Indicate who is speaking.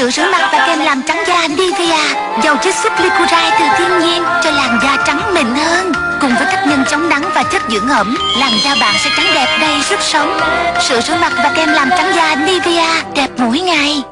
Speaker 1: Sữa rửa mặt và kem làm trắng da Nivea Dầu chiết xuất glycuride từ thiên nhiên Cho làn da trắng mịn hơn. Cùng với các nhân chống nắng và chất dưỡng ẩm, Làn da bạn sẽ trắng đẹp đầy sức sống. Sữa rửa mặt và kem làm trắng da Nivea Đẹp mỗi ngày.